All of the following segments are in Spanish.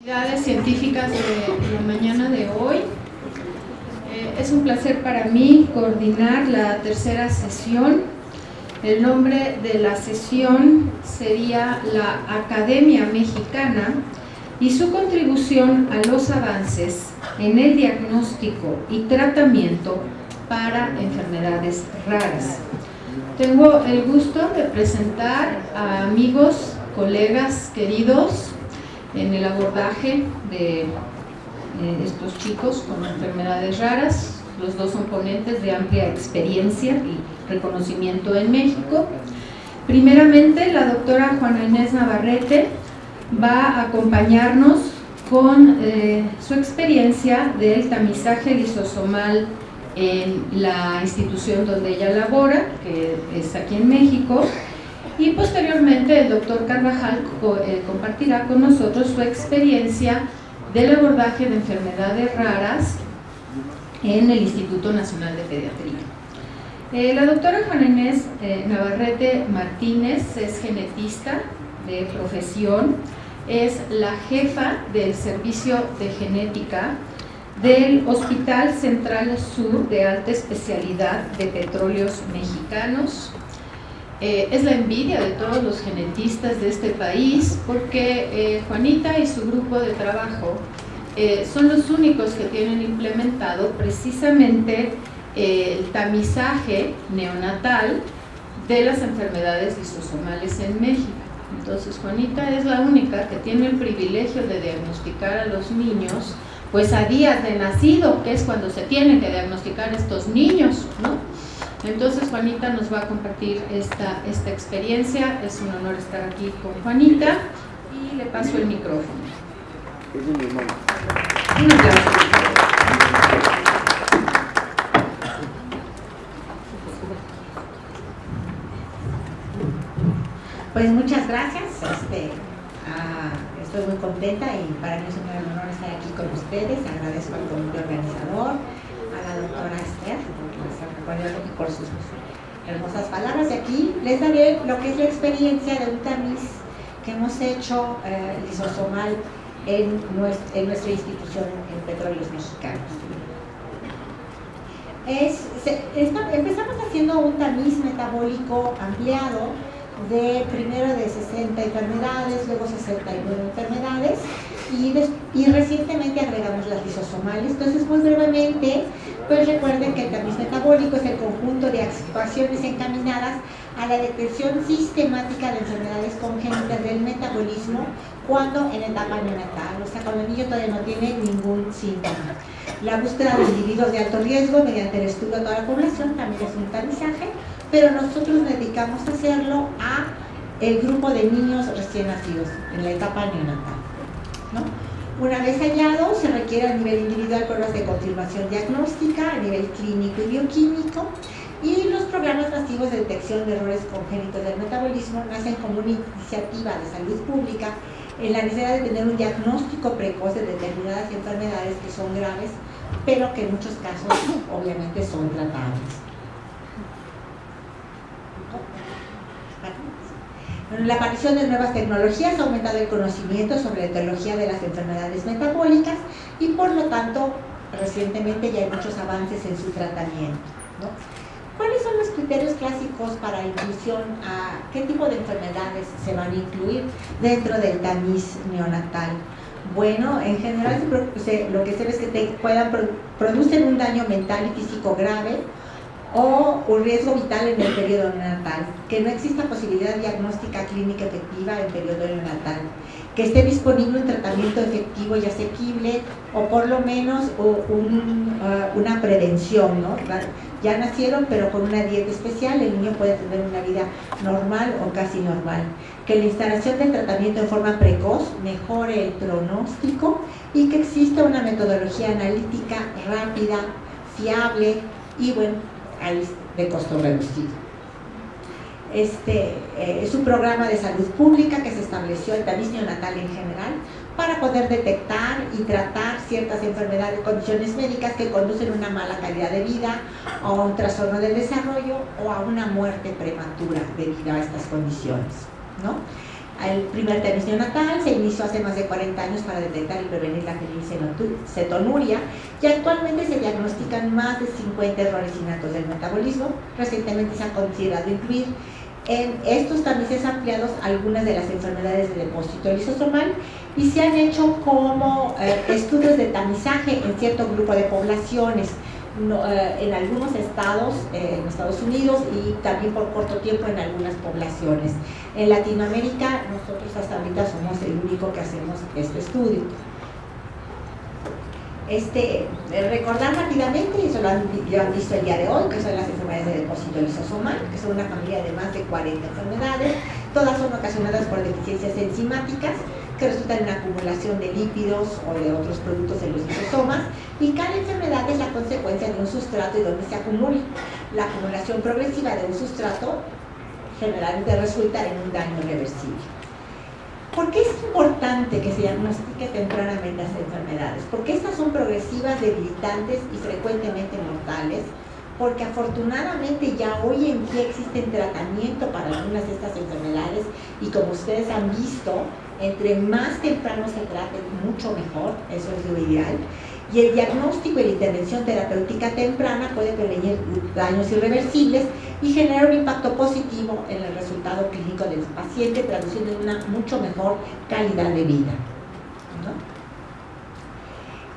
actividades científicas de la mañana de hoy. Eh, es un placer para mí coordinar la tercera sesión. El nombre de la sesión sería la Academia Mexicana y su contribución a los avances en el diagnóstico y tratamiento para enfermedades raras. Tengo el gusto de presentar a amigos, colegas queridos, en el abordaje de eh, estos chicos con enfermedades raras. Los dos son ponentes de amplia experiencia y reconocimiento en México. Primeramente, la doctora Juana Inés Navarrete va a acompañarnos con eh, su experiencia del tamizaje lisosomal en la institución donde ella labora, que es aquí en México, y posteriormente el doctor Carvajal eh, compartirá con nosotros su experiencia del abordaje de enfermedades raras en el Instituto Nacional de Pediatría. Eh, la doctora Juana Inés eh, Navarrete Martínez es genetista de profesión, es la jefa del Servicio de Genética del Hospital Central Sur de Alta Especialidad de Petróleos Mexicanos, eh, es la envidia de todos los genetistas de este país porque eh, Juanita y su grupo de trabajo eh, son los únicos que tienen implementado precisamente el tamizaje neonatal de las enfermedades lisosomales en México. Entonces Juanita es la única que tiene el privilegio de diagnosticar a los niños pues a días de nacido, que es cuando se tienen que diagnosticar estos niños, ¿no? Entonces Juanita nos va a compartir esta, esta experiencia, es un honor estar aquí con Juanita. Y le paso el micrófono. Un Pues muchas gracias, este, ah, estoy muy contenta y para mí es un gran honor estar aquí con ustedes, agradezco al comité organizador, a la doctora Esther, por sus hermosas palabras. Y aquí les daré lo que es la experiencia de un tamiz que hemos hecho eh, lisosomal en nuestra, institución en Petróleos Mexicanos. Empezamos haciendo un tamiz metabólico ampliado de primero de 60 enfermedades, luego 69 enfermedades y, y recientemente agregamos las lisosomales. Entonces, muy brevemente, pues recuerden que el tamiz metabólico es el conjunto de actuaciones encaminadas a la detección sistemática de enfermedades congénitas del metabolismo cuando en etapa neonatal, o sea, cuando el niño todavía no tiene ningún síntoma. La búsqueda de individuos de alto riesgo mediante el estudio a toda la población también es un tamizaje, pero nosotros nos dedicamos a hacerlo a el grupo de niños recién nacidos en la etapa neonatal. Una vez hallado, se requiere a nivel individual pruebas de confirmación diagnóstica, a nivel clínico y bioquímico, y los programas masivos de detección de errores congénitos del metabolismo nacen como una iniciativa de salud pública en la necesidad de tener un diagnóstico precoz de determinadas enfermedades que son graves, pero que en muchos casos obviamente son tratables. La aparición de nuevas tecnologías ha aumentado el conocimiento sobre la etiología de las enfermedades metabólicas y por lo tanto recientemente ya hay muchos avances en su tratamiento. ¿Cuáles son los criterios clásicos para inclusión a qué tipo de enfermedades se van a incluir dentro del tamiz neonatal? Bueno, en general lo que se ve es que te puedan producir un daño mental y físico grave, o un riesgo vital en el periodo neonatal, que no exista posibilidad diagnóstica clínica efectiva en periodo neonatal, que esté disponible un tratamiento efectivo y asequible o por lo menos uh, una prevención, ¿no? Ya nacieron pero con una dieta especial, el niño puede tener una vida normal o casi normal. Que la instalación del tratamiento en forma precoz mejore el pronóstico y que exista una metodología analítica rápida, fiable y bueno, de costo reducido. Este eh, es un programa de salud pública que se estableció en tamiz neonatal en general para poder detectar y tratar ciertas enfermedades, condiciones médicas que conducen a una mala calidad de vida, a un trastorno del desarrollo o a una muerte prematura debido a estas condiciones. ¿no? El primer tamiz neonatal se inició hace más de 40 años para detectar y prevenir la cetonuria y actualmente se diagnostican más de 50 errores innatos del metabolismo. Recientemente se ha considerado incluir en estos tamices ampliados algunas de las enfermedades de depósito lisosomal y se han hecho como eh, estudios de tamizaje en cierto grupo de poblaciones eh, en algunos estados, eh, en Estados Unidos y también por corto tiempo en algunas poblaciones. En Latinoamérica nosotros hasta ahorita somos el único que hacemos este estudio. Este, recordar rápidamente, eso lo han, visto el día de hoy, que son las enfermedades de depósito lisosomal, que son una familia de más de 40 enfermedades, todas son ocasionadas por deficiencias enzimáticas, que resultan en acumulación de lípidos o de otros productos en los lisosomas y cada enfermedad es la consecuencia de un sustrato y donde se acumula. La acumulación progresiva de un sustrato generalmente resulta en un daño reversible. ¿Por qué es importante que se diagnostique tempranamente las enfermedades? Porque estas son progresivas, debilitantes y frecuentemente mortales porque afortunadamente ya hoy en día existen tratamiento para algunas de estas enfermedades y como ustedes han visto, entre más temprano se trate, mucho mejor, eso es lo ideal. Y el diagnóstico y la intervención terapéutica temprana puede prevenir daños irreversibles y generar un impacto positivo en el resultado clínico del paciente, traduciendo en una mucho mejor calidad de vida.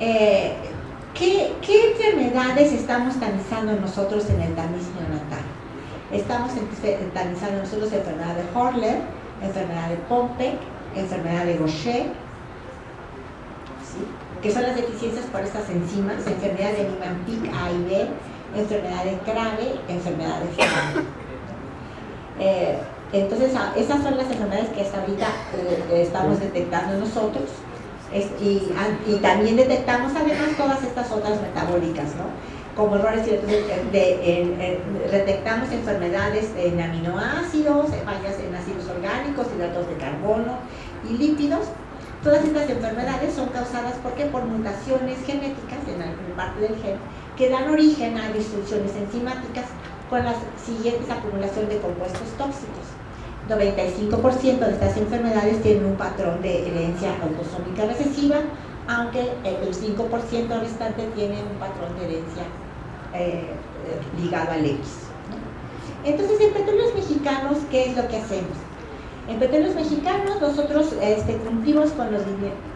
Eh, ¿qué, enfermedades estamos tamizando nosotros en el tamiz neonatal? Estamos tamizando nosotros enfermedad de Horler, enfermedad de Pompe, enfermedad de Gaucher, que son las deficiencias por estas enzimas, enfermedad de Niemann-Pick A y B, enfermedad de Crave, enfermedad de. Eh, entonces, esas son las enfermedades que hasta ahorita eh, estamos detectando nosotros y, también detectamos además todas estas otras metabólicas, ¿no? como errores de, detectamos enfermedades en aminoácidos, fallas en ácidos orgánicos, hidratos de carbono y lípidos. Todas estas enfermedades son causadas porque por mutaciones genéticas en alguna parte del gen que dan origen a disfunciones enzimáticas con la siguiente acumulación de compuestos tóxicos. 95% de estas enfermedades tienen un patrón de herencia autosómica recesiva, aunque el 5% restante tiene un patrón de herencia eh, ligado al X. Entonces, en Petróleos Mexicanos, ¿qué es lo que hacemos? En Petróleos Mexicanos nosotros este, cumplimos con los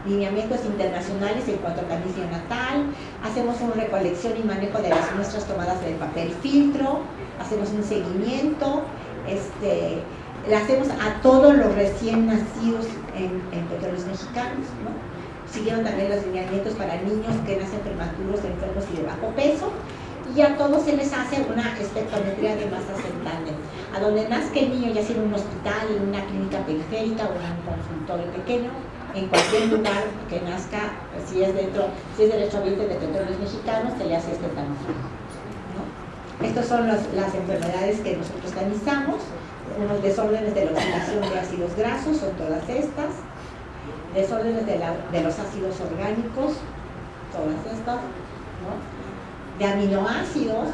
lineamientos internacionales en cuanto a camicia natal, hacemos una recolección y manejo de las muestras tomadas del papel filtro, hacemos un seguimiento, este, hacemos a todos los recién nacidos en, en Petróleos Mexicanos, Siguieron también los lineamientos para niños que nacen prematuros, enfermos y de bajo peso, y a todos se les hace una espectrometría de masa central. A donde nazca el niño, ya sea en un hospital, en una clínica periférica o en un consultorio pequeño, en cualquier lugar que nazca, si es dentro, si es derecho de petróleos mexicanos, se le hace este. ¿no? Estas son las, enfermedades que nosotros tamizamos, unos desórdenes de la oxidación de ácidos grasos, son todas estas, desórdenes de, los ácidos orgánicos, todas estas. De aminoácidos,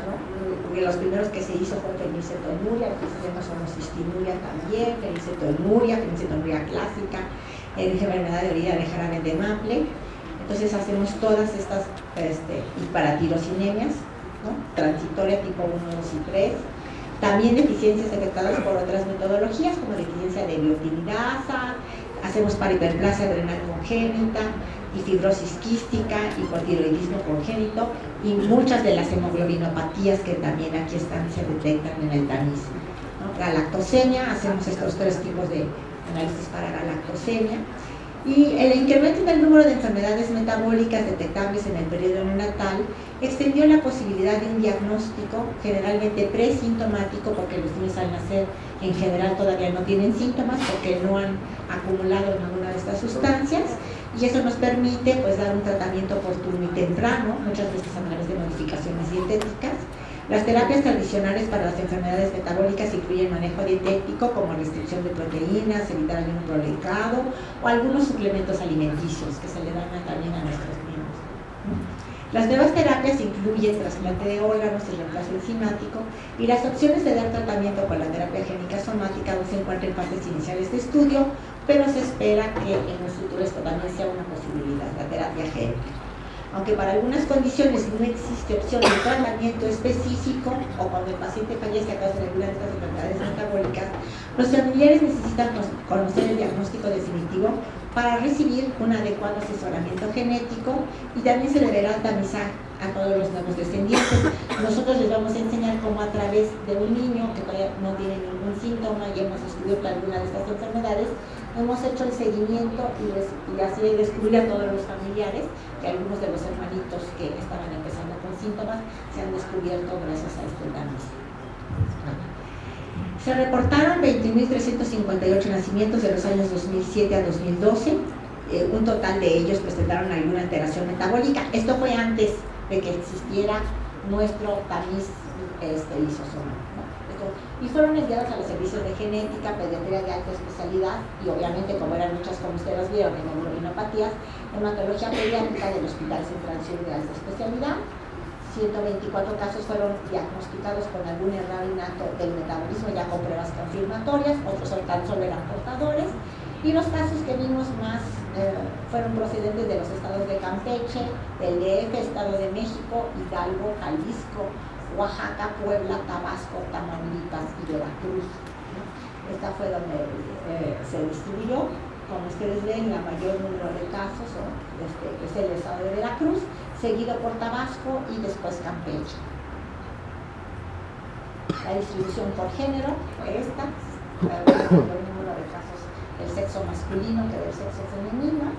los primeros que se hizo fue fenilcetonuria, que llama homocistinuria también, fenilcetonuria, fenilcetonuria clásica, enfermedad de orina de de Maple. Entonces hacemos todas estas este, hiperatirocinemias, ¿no? transitoria tipo 1, 2 y 3. También deficiencias afectadas por otras metodologías, como deficiencia de biotinidasa, hacemos para hiperplasia adrenal congénita, y fibrosis quística, hipotiroidismo congénito y muchas de las hemoglobinopatías que también aquí están se detectan en el tamiz. La lactosemia, hacemos estos tres tipos de análisis para la lactosemia. Y el incremento del número de enfermedades metabólicas detectables en el periodo neonatal extendió la posibilidad de un diagnóstico generalmente presintomático porque los niños al nacer en general todavía no tienen síntomas porque no han acumulado ninguna de estas sustancias y eso nos permite pues dar un tratamiento oportuno y temprano, muchas veces a través de modificaciones dietéticas. Las terapias tradicionales para las enfermedades metabólicas incluyen manejo dietético como restricción de proteínas, evitar ayuno prolongado o algunos suplementos alimenticios que se le dan también a nuestros niños. Las nuevas terapias incluyen trasplante de órganos y reemplazo enzimático y las opciones de dar tratamiento con la terapia génica somática aún se encuentran en fases iniciales de estudio, pero se espera que en un futuro esto también sea una posibilidad, la terapia génica aunque para algunas condiciones no existe opción de tratamiento específico o cuando el paciente fallece a causa de alguna de estas enfermedades metabólicas, los familiares necesitan conocer el diagnóstico definitivo para recibir un adecuado asesoramiento genético y también se deberá tamizar a todos los nuevos descendientes. Nosotros les vamos a enseñar cómo a través de un niño que todavía no tiene ningún síntoma y hemos descubierto alguna de estas enfermedades, hemos hecho el seguimiento y, así descubrir a todos los familiares que algunos de los hermanitos que estaban empezando con síntomas se han descubierto gracias a este análisis. Se reportaron 20.358 nacimientos de los años 2007 a 2012. Eh, un total de ellos presentaron alguna alteración metabólica. Esto fue antes de que existiera nuestro tamiz este, lisosomal y fueron enviados a los servicios de genética, pediatría de alta especialidad y obviamente como eran muchas como ustedes vieron, hemoglobinopatías, hematología pediátrica del Hospital Central Sur de alta especialidad. 124 casos fueron diagnosticados con algún error innato del metabolismo ya con pruebas confirmatorias, otros tan solo eran portadores y los casos que vimos más eh, fueron procedentes de los estados de Campeche, del DF, Estado de México, Hidalgo, Jalisco, Oaxaca, Puebla, Tabasco, Tamaulipas y Veracruz. Esta fue donde eh, se distribuyó. Como ustedes ven, la mayor número de casos este, es el estado de Veracruz, seguido por Tabasco y después Campeche. La distribución por género fue esta, el número de casos del sexo masculino que del sexo femenino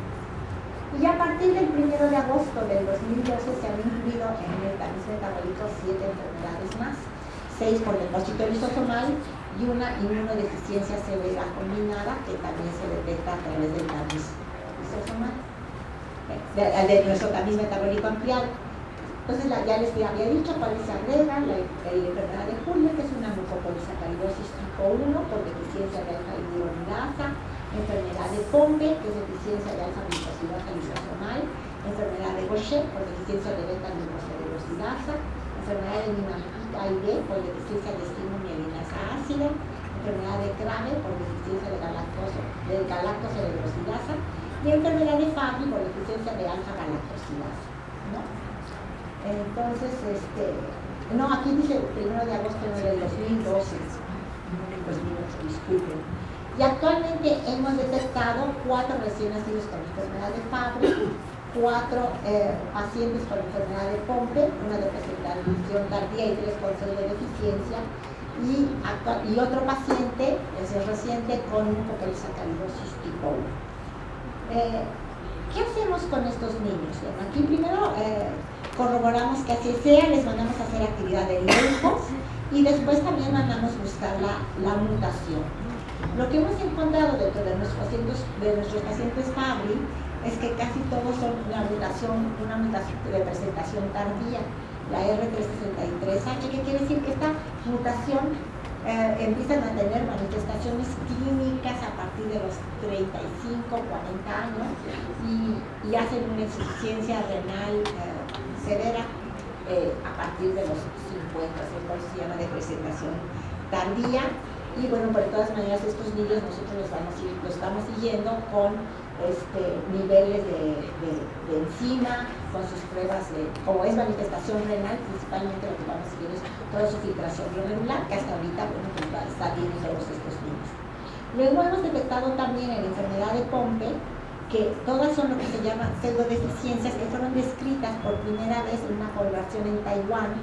y a partir del 1 de agosto del 2012 se han incluido en el tamiz metabólico siete enfermedades más, seis por depósito lisosomal y una inmunodeficiencia severa combinada que también se detecta a través del tamiz lisosomal, de, de nuestro tamiz metabólico ampliado. Entonces ya les había dicho cuáles se agregan, la, enfermedad de Julio, que es una mucopolisacaridosis tipo 1 por deficiencia de alfa enfermedad de Pompe, que es deficiencia de alfa glucosidasa lisosomal, enfermedad de Gaucher, por deficiencia de beta glucosidasa, enfermedad de Minampica y B, por deficiencia de estimulina ácida, enfermedad de Crame, por deficiencia de, galactoso, de galactosidasa, y enfermedad de Fabry, por deficiencia de alfa galactosidasa. ¿no? Entonces, este, no, aquí dice el 1 de agosto del 2012, pues disculpen. Y actualmente hemos detectado cuatro recién nacidos con enfermedad de Fabry, cuatro eh, pacientes con enfermedad de Pompe, una de presentación tardía y tres con de deficiencia, y, y, otro paciente, ese reciente, con un mucopolisacaridosis tipo 1. Eh, ¿Qué hacemos con estos niños? aquí primero eh, corroboramos que así sea, les mandamos a hacer actividad de lejos y después también mandamos buscar la mutación. Lo que hemos encontrado dentro de nuestros pacientes, de es que casi todos son una mutación, una mutación de presentación tardía, la R363H, que quiere decir que esta mutación eh, empieza a tener manifestaciones clínicas a partir de los 35, 40 años y, hacen una insuficiencia renal eh, severa eh, a partir de los 50, por eso se llama de presentación tardía y bueno, por todas maneras estos niños nosotros los, estamos siguiendo con este, niveles de, enzima, con sus pruebas de, como es manifestación renal, principalmente lo que vamos a seguir es toda su filtración regular, que hasta ahorita, bueno, pues está bien en todos estos niños. Luego hemos detectado también en enfermedad de Pompe, que todas son lo que se llama pseudodeficiencias que fueron descritas por primera vez en una población en Taiwán,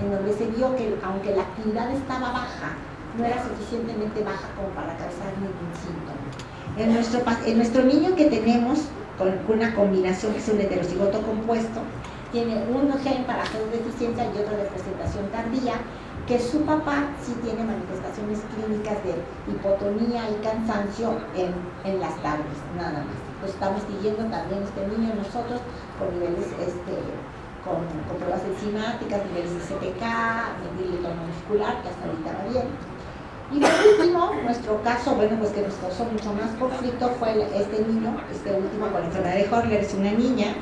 en donde se vio que aunque la actividad estaba baja, no era suficientemente baja como para causar ningún síntoma. En nuestro, en nuestro niño que tenemos, con una combinación que es un heterocigoto compuesto, tiene un gen para deficiencia y otro de presentación tardía, que su papá sí tiene manifestaciones clínicas de hipotonía y cansancio en, en las tardes, nada más. Lo estamos siguiendo también este niño nosotros con niveles este, con, pruebas enzimáticas, niveles de CPK, nivel de tono muscular, que hasta ahorita va bien. Y por último, nuestro caso, bueno, pues que nos causó mucho más conflicto fue este niño, este último con la enfermedad de Horler, es una niña.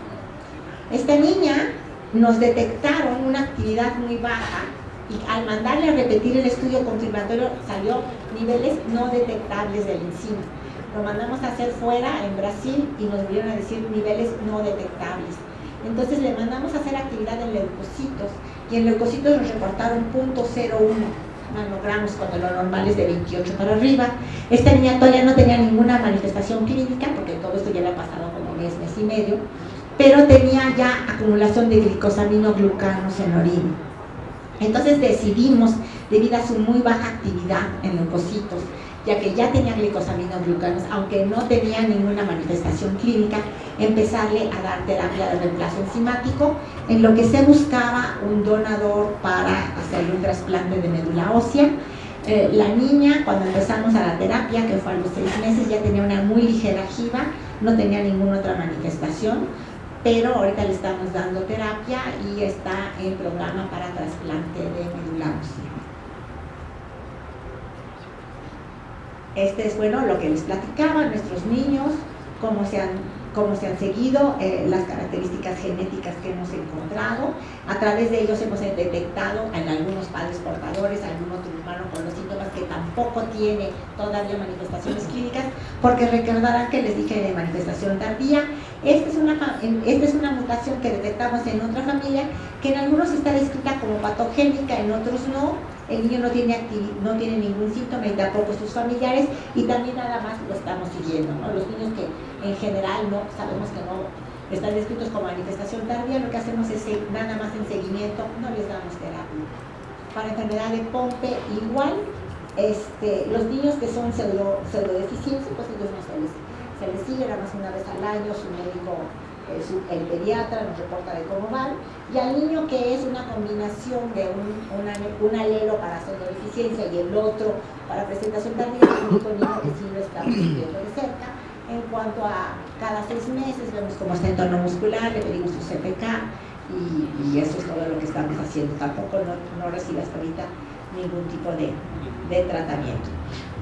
Esta niña nos detectaron una actividad muy baja y al mandarle a repetir el estudio confirmatorio salió niveles no detectables del enzima. Lo mandamos a hacer fuera, en Brasil, y nos volvieron a decir niveles no detectables. Entonces le mandamos a hacer actividad en leucocitos, y en leucocitos nos reportaron .01 nanogramos cuando lo normal es de 28 para arriba. Esta niña todavía no tenía ninguna manifestación clínica, porque todo esto ya le ha pasado como mes, mes y medio, pero tenía ya acumulación de glicosaminoglucanos en orina. Entonces decidimos, debido a su muy baja actividad en leucocitos, ya que ya tenía glicosaminoglucanos, aunque no tenía ninguna manifestación clínica, empezarle a dar terapia de reemplazo enzimático, en lo que se buscaba un donador para hacerle un trasplante de médula ósea. Eh, la niña, cuando empezamos a la terapia, que fue a los seis meses, ya tenía una muy ligera jiba, no tenía ninguna otra manifestación, pero ahorita le estamos dando terapia y está en programa para trasplante de médula ósea. Este es, bueno, lo que les platicaba, nuestros niños, cómo se han, cómo se han seguido, eh, las características genéticas que hemos encontrado. A través de ellos hemos detectado en algunos padres portadores, algún otro humano con los síntomas que tampoco tiene todavía manifestaciones clínicas, porque recordarán que les dije de manifestación tardía. Esta es, una, esta es una mutación que detectamos en otra familia, que en algunos está descrita como patogénica, en otros no, el niño no tiene, no tiene ningún síntoma y tampoco sus familiares y también nada más lo estamos siguiendo. Los niños que en general no sabemos que no están descritos como manifestación tardía, lo que hacemos es nada más en seguimiento, no les damos terapia. Para enfermedad de Pompe igual, este, los niños que son pseudo, pseudodeficiencias, pues ellos no se les, se les sigue nada más una vez al año, su médico el pediatra nos reporta de cómo van, y al niño que es una combinación de un, un alelo para deficiencia y el otro para presentación tardía, el único niño que sí lo estamos viendo de cerca. En cuanto a cada seis meses, vemos cómo está en tono muscular, le pedimos su CPK y, eso es todo lo que estamos haciendo. Tampoco no, no recibe hasta ahorita ningún tipo de, de tratamiento.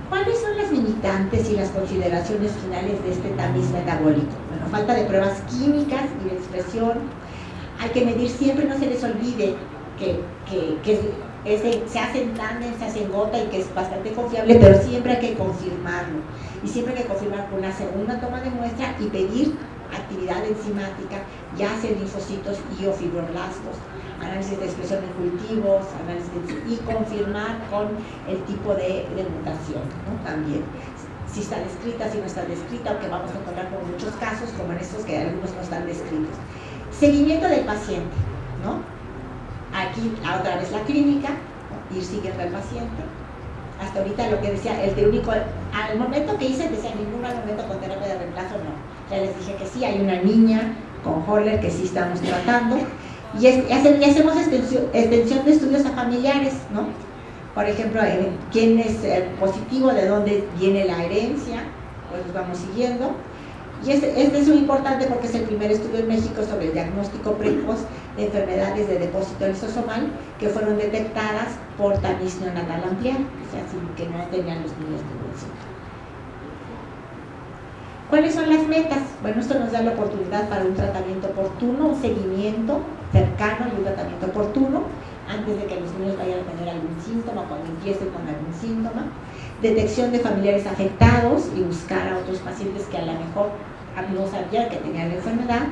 ¿Cuáles son las limitantes y las consideraciones finales de este tamiz metabólico? Bueno, falta de pruebas químicas y de expresión. Hay que medir siempre, no se les olvide que, se hace en se hace en gota y que es bastante confiable, pero siempre hay que confirmarlo. Y siempre hay que confirmar con una segunda toma de muestra y pedir actividad enzimática, ya sea linfocitos y o fibroblastos análisis de expresión en cultivos, análisis y confirmar con el tipo de, mutación también. Si está descrita, si no está descrita, aunque vamos a encontrar con muchos casos, como en estos que algunos no están descritos. Seguimiento del paciente, ¿no? Aquí otra vez la clínica, ir siguiendo al paciente. Hasta ahorita lo que decía, el de único, al momento que hice, decía ningún momento con terapia de reemplazo, no. Ya les dije que sí, hay una niña con Holler que sí estamos tratando y, hacemos extensión, de estudios a familiares, ¿no? Por ejemplo, eh, quién es positivo, de dónde viene la herencia, pues los vamos siguiendo. Y este, este, es muy importante porque es el primer estudio en México sobre el diagnóstico precoz de enfermedades de depósito lisosomal que fueron detectadas por tamiz neonatal ampliar, o sea, que no tenían los niños síntoma. ¿Cuáles son las metas? Bueno, esto nos da la oportunidad para un tratamiento oportuno, un seguimiento cercano y un tratamiento oportuno antes de que los niños vayan a tener algún síntoma, cuando empiecen con algún síntoma, detección de familiares afectados y buscar a otros pacientes que a lo mejor no sabían que tenían la enfermedad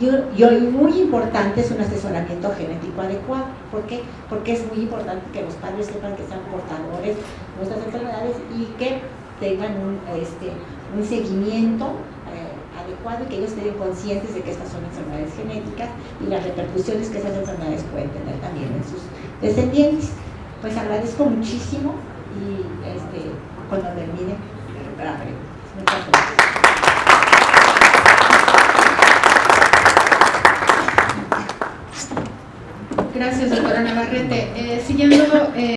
y, hoy muy importante es un asesoramiento genético adecuado. ¿Por qué? Porque es muy importante que los padres sepan que sean portadores de nuestras enfermedades y que tengan un, este, un seguimiento adecuado y que ellos estén conscientes de que estas son enfermedades genéticas y las repercusiones que esas enfermedades pueden tener también en sus descendientes. Pues agradezco muchísimo y este, cuando termine, recuperar Muchas gracias. Gracias, doctora Navarrete. Eh, siguiendo... Eh